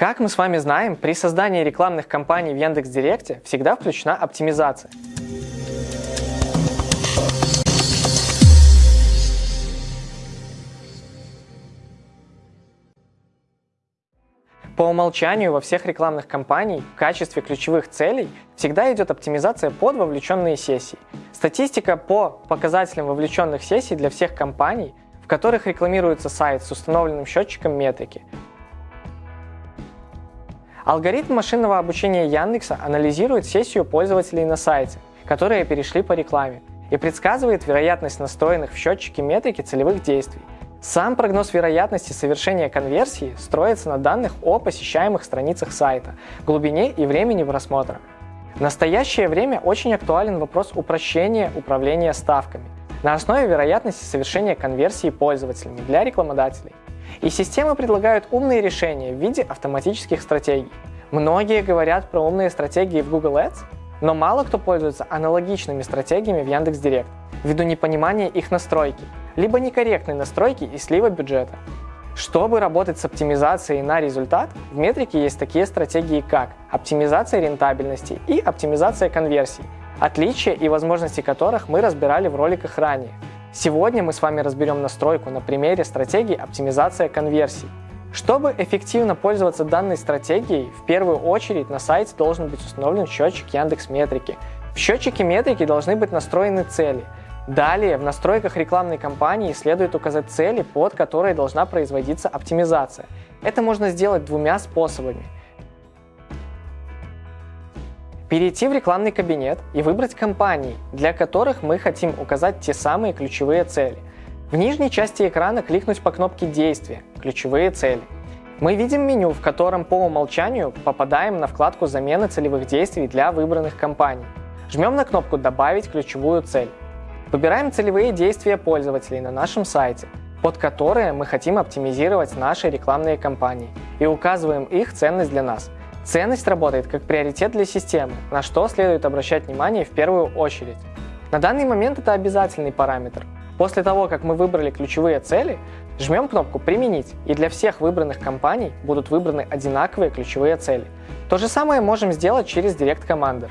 Как мы с вами знаем, при создании рекламных кампаний в Яндекс.Директе всегда включена оптимизация. По умолчанию во всех рекламных кампаниях в качестве ключевых целей всегда идет оптимизация под вовлеченные сессии. Статистика по показателям вовлеченных сессий для всех компаний, в которых рекламируется сайт с установленным счетчиком метрики, Алгоритм машинного обучения Яндекса анализирует сессию пользователей на сайте, которые перешли по рекламе, и предсказывает вероятность настроенных в счетчике метрики целевых действий. Сам прогноз вероятности совершения конверсии строится на данных о посещаемых страницах сайта, глубине и времени просмотра. В настоящее время очень актуален вопрос упрощения управления ставками на основе вероятности совершения конверсии пользователями для рекламодателей. И системы предлагают умные решения в виде автоматических стратегий. Многие говорят про умные стратегии в Google Ads, но мало кто пользуется аналогичными стратегиями в Яндекс.Директ ввиду непонимания их настройки, либо некорректной настройки и слива бюджета. Чтобы работать с оптимизацией на результат, в метрике есть такие стратегии, как оптимизация рентабельности и оптимизация конверсий, отличия и возможности которых мы разбирали в роликах ранее – Сегодня мы с вами разберем настройку на примере стратегии оптимизация конверсий. Чтобы эффективно пользоваться данной стратегией, в первую очередь на сайте должен быть установлен счетчик Яндекс Метрики. В счетчике метрики должны быть настроены цели. Далее в настройках рекламной кампании следует указать цели, под которые должна производиться оптимизация. Это можно сделать двумя способами – перейти в рекламный кабинет и выбрать компании, для которых мы хотим указать те самые ключевые цели. В нижней части экрана кликнуть по кнопке «Действия» – «Ключевые цели». Мы видим меню, в котором по умолчанию попадаем на вкладку замены целевых действий для выбранных компаний. Жмем на кнопку «Добавить ключевую цель». Выбираем целевые действия пользователей на нашем сайте, под которые мы хотим оптимизировать наши рекламные кампании, и указываем их ценность для нас – Ценность работает как приоритет для системы, на что следует обращать внимание в первую очередь. На данный момент это обязательный параметр. После того, как мы выбрали ключевые цели, жмем кнопку «Применить», и для всех выбранных компаний будут выбраны одинаковые ключевые цели. То же самое можем сделать через Direct Commander.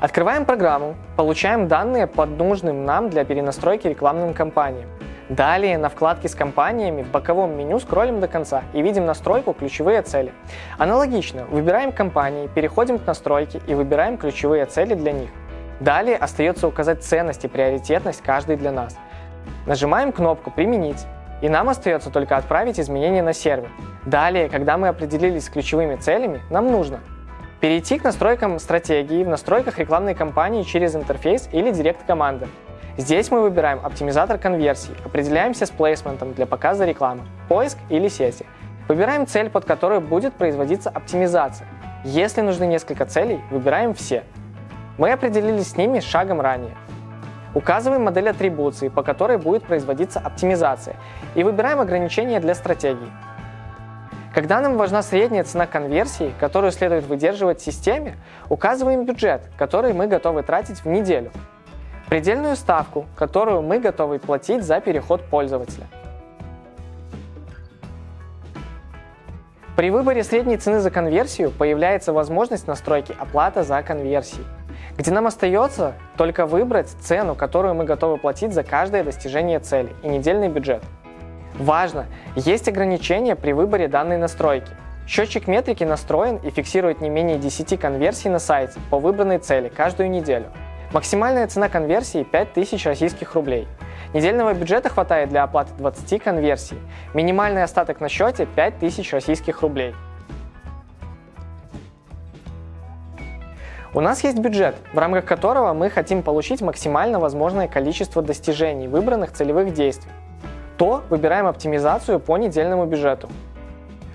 Открываем программу, получаем данные под нужным нам для перенастройки рекламным кампаниям. Далее на вкладке с компаниями в боковом меню скроллим до конца и видим настройку «Ключевые цели». Аналогично, выбираем компании, переходим к настройке и выбираем ключевые цели для них. Далее остается указать ценность и приоритетность каждой для нас. Нажимаем кнопку «Применить» и нам остается только отправить изменения на сервер. Далее, когда мы определились с ключевыми целями, нам нужно перейти к настройкам стратегии в настройках рекламной кампании через интерфейс или директ команды. Здесь мы выбираем оптимизатор конверсий, определяемся с плейсментом для показа рекламы, поиск или сети. Выбираем цель, под которой будет производиться оптимизация. Если нужны несколько целей, выбираем все. Мы определились с ними шагом ранее. Указываем модель атрибуции, по которой будет производиться оптимизация, и выбираем ограничения для стратегии. Когда нам важна средняя цена конверсии, которую следует выдерживать в системе, указываем бюджет, который мы готовы тратить в неделю предельную ставку, которую мы готовы платить за переход пользователя. При выборе средней цены за конверсию появляется возможность настройки оплата за конверсии, где нам остается только выбрать цену, которую мы готовы платить за каждое достижение цели и недельный бюджет. Важно, есть ограничения при выборе данной настройки. Счетчик метрики настроен и фиксирует не менее 10 конверсий на сайте по выбранной цели каждую неделю – Максимальная цена конверсии 5000 российских рублей. Недельного бюджета хватает для оплаты 20 конверсий. Минимальный остаток на счете 5000 российских рублей. У нас есть бюджет, в рамках которого мы хотим получить максимально возможное количество достижений выбранных целевых действий. То выбираем оптимизацию по недельному бюджету.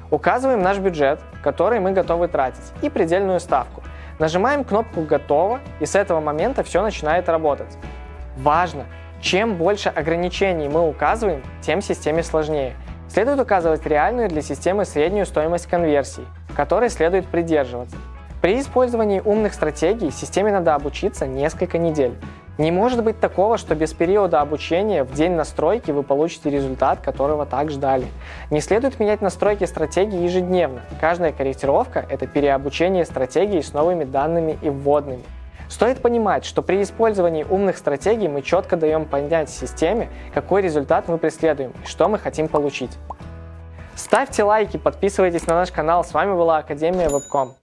Указываем наш бюджет, который мы готовы тратить, и предельную ставку. Нажимаем кнопку «Готово» и с этого момента все начинает работать. Важно! Чем больше ограничений мы указываем, тем системе сложнее. Следует указывать реальную для системы среднюю стоимость конверсии, которой следует придерживаться. При использовании умных стратегий системе надо обучиться несколько недель. Не может быть такого, что без периода обучения в день настройки вы получите результат, которого так ждали. Не следует менять настройки стратегии ежедневно. Каждая корректировка – это переобучение стратегии с новыми данными и вводными. Стоит понимать, что при использовании умных стратегий мы четко даем понять системе, какой результат мы преследуем и что мы хотим получить. Ставьте лайки, подписывайтесь на наш канал. С вами была Академия Вебком.